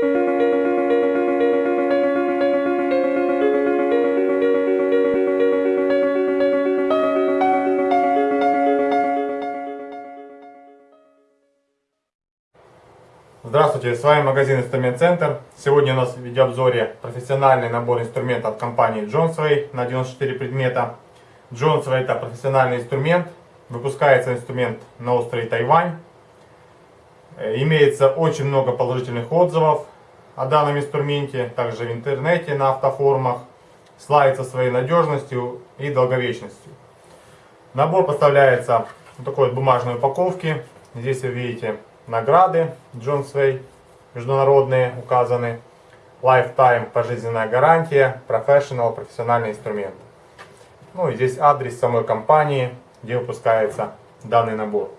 Здравствуйте, с вами магазин Инструмент Центр. Сегодня у нас в видеообзоре профессиональный набор инструментов компании Johnsway на 94 предмета. Johnsway это профессиональный инструмент, выпускается инструмент на острове Тайвань. Э, имеется очень много положительных отзывов о данном инструменте, также в интернете, на автофорумах. Славится своей надежностью и долговечностью. Набор поставляется в такой вот бумажной упаковке. Здесь вы видите награды Джон Свей международные указаны. Lifetime пожизненная гарантия, Professional профессиональный инструмент. Ну и здесь адрес самой компании, где выпускается данный набор.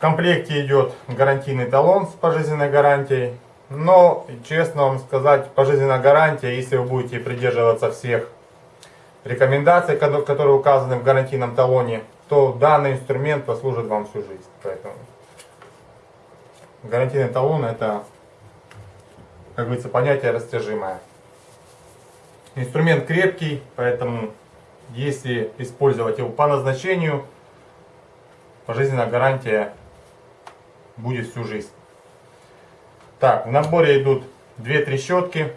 Комплекте идет гарантийный талон с пожизненной гарантией. Но, честно вам сказать, пожизненная гарантия, если вы будете придерживаться всех рекомендаций, которые указаны в гарантийном талоне, то данный инструмент послужит вам всю жизнь. Поэтому гарантийный талон это, как говорится, понятие растяжимое. Инструмент крепкий, поэтому если использовать его по назначению, пожизненная гарантия будет всю жизнь. Так, в наборе идут две трещотки.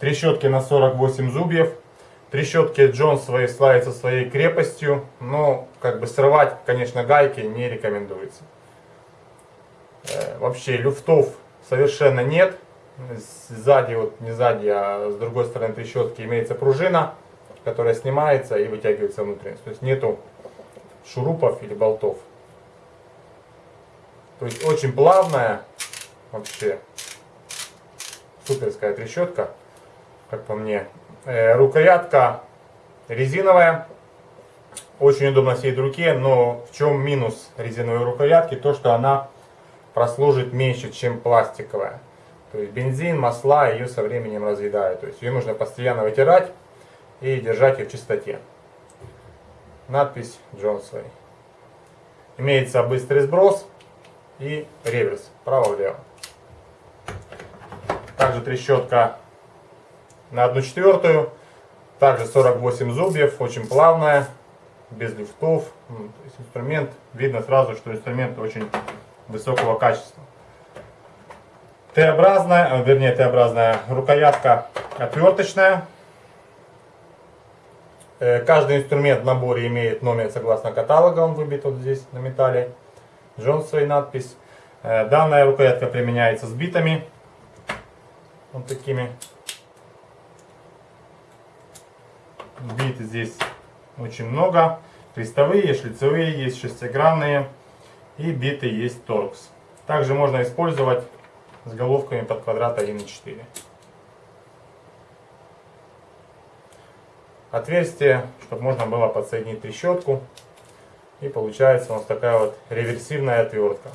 Трещотки на 48 зубьев. Трещотки Джонс свои славятся своей крепостью, но как бы срывать, конечно, гайки не рекомендуется. Э, вообще люфтов совершенно нет. Сзади, вот не сзади, а с другой стороны трещотки имеется пружина, которая снимается и вытягивается внутренность. То есть нету шурупов или болтов. То есть очень плавная, вообще суперская трещотка, как по мне. Э, рукоятка резиновая. Очень удобно сидеть в руке, но в чем минус резиновой рукоятки? То, что она прослужит меньше, чем пластиковая. То есть бензин, масла ее со временем разъедают. То есть ее нужно постоянно вытирать и держать ее в чистоте. Надпись Джонсвей. Имеется быстрый сброс и реверс, право-влево. Также трещотка на 1 четвертую. Также 48 зубьев, очень плавная, без люфтов. Ну, инструмент, видно сразу, что инструмент очень высокого качества. Т-образная, э, вернее Т-образная рукоятка отверточная. Э, каждый инструмент в наборе имеет номер согласно каталога, он выбит вот здесь на металле. Джонсовой надпись. Э, данная рукоятка применяется с битами. Вот такими. Бит здесь очень много. Крестовые, шлицевые, есть шестигранные. И биты есть торкс. Также можно использовать с головками под квадрат 1,4. Отверстие, чтобы можно было подсоединить трещотку. И получается у нас такая вот реверсивная отвертка.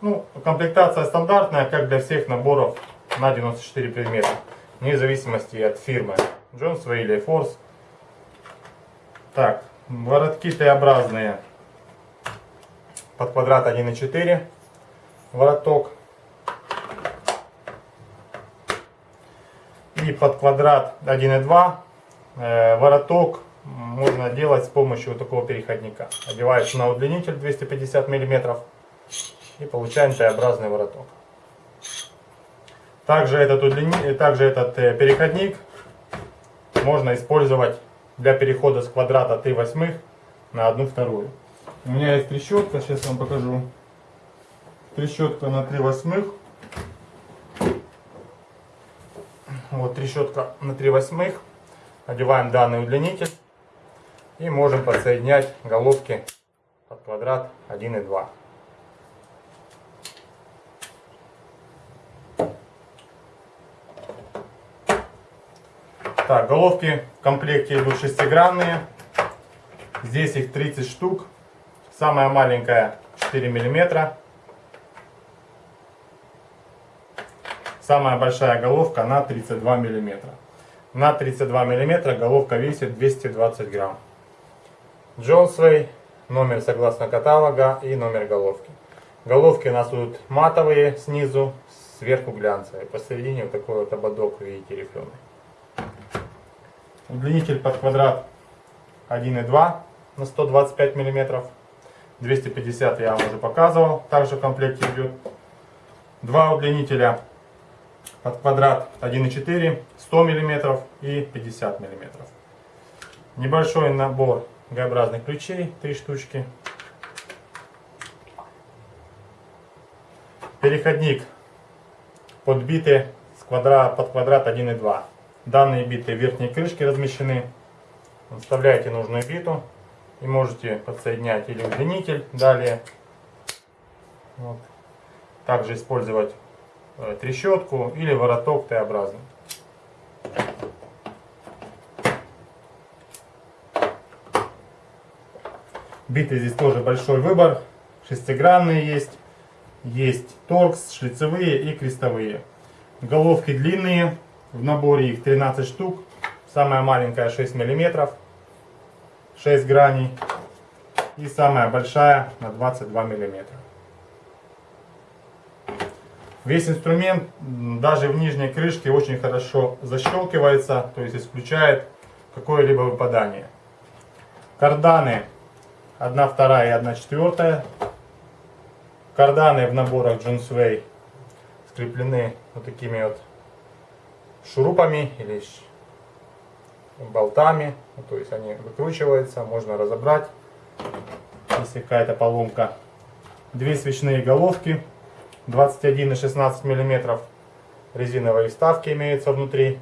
Ну, комплектация стандартная, как для всех наборов на 94 предмета вне зависимости от фирмы. Джонсвей или Force. Так, воротки Т-образные под квадрат 1,4 вороток. И под квадрат 1,2 э, вороток можно делать с помощью вот такого переходника. Одевается на удлинитель 250 мм и получаем Т-образный вороток. Также этот, удлини... также этот э, переходник можно использовать для перехода с квадрата 3 восьмых на одну вторую. У меня есть трещотка, сейчас я вам покажу. Трещотка на 3 восьмых. Вот трещотка на 3 восьмых. Одеваем данный удлинитель. И можем подсоединять головки под квадрат 1 и 2. Так, головки в комплекте идут шестигранные. Здесь их 30 штук. Самая маленькая 4 миллиметра. Самая большая головка на 32 миллиметра. На 32 миллиметра головка весит 220 грамм. Джонсвей номер согласно каталога и номер головки. Головки у нас тут матовые снизу, сверху глянцевые. Посередине вот такой вот ободок, видите, рифленый. Удлинитель под квадрат 1,2 на 125 миллиметров. 250 я вам уже показывал, также в комплекте идет. Два удлинителя под квадрат 1,4, 100 мм и 50 мм. Небольшой набор Г-образных ключей, 3 штучки. Переходник подбитый с квадра, под квадрат 1,2. Данные биты в верхней крышке размещены. Вставляете нужную биту и можете подсоединять или удлинитель далее. Вот. Также использовать э, трещотку или вороток Т-образный. Биты здесь тоже большой выбор. Шестигранные есть. Есть торкс, шлицевые и крестовые. Головки длинные. В наборе их 13 штук. Самая маленькая 6 миллиметров. 6 граней. И самая большая на 22 миллиметра. Весь инструмент даже в нижней крышке очень хорошо защелкивается, то есть исключает какое-либо выпадание. Карданы 1 вторая и 1 четвертая. Карданы в наборах Jonesway скреплены вот такими вот шурупами или болтами. Ну, то есть они выкручиваются, можно разобрать, если какая-то поломка. Две свечные головки 21 и 16 миллиметров. Резиновые вставки имеются внутри.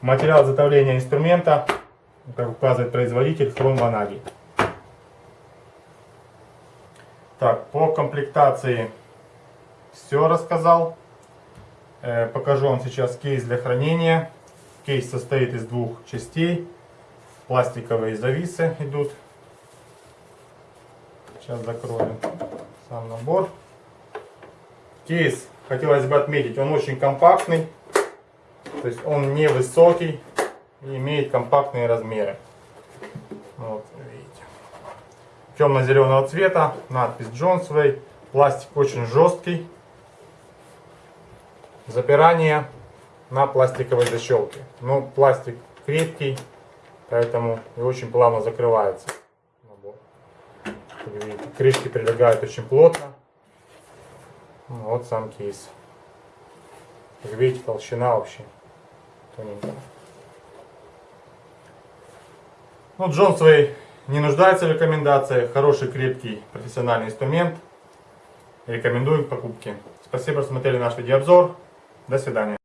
Материал изготовления инструмента, как указывает производитель, хром ванаги. Так, по комплектации все рассказал. Э, покажу вам сейчас кейс для хранения. Кейс состоит из двух частей. Пластиковые зависы идут. Сейчас закроем сам набор. Кейс, хотелось бы отметить, он очень компактный. То есть он не высокий и имеет компактные размеры. Вот, видите. Темно-зеленого цвета, надпись Jonesway. Пластик очень жесткий. Запирание на пластиковой защелке. Но пластик крепкий, поэтому и очень плавно закрывается. Видите, крышки прилегают очень плотно. Вот сам кейс. Как видите, толщина вообще тоненькая. Ну, Джонсвей не нуждается в рекомендациях. Хороший, крепкий, профессиональный инструмент. Рекомендую к покупке. Спасибо, что смотрели наш видеообзор. До свидания.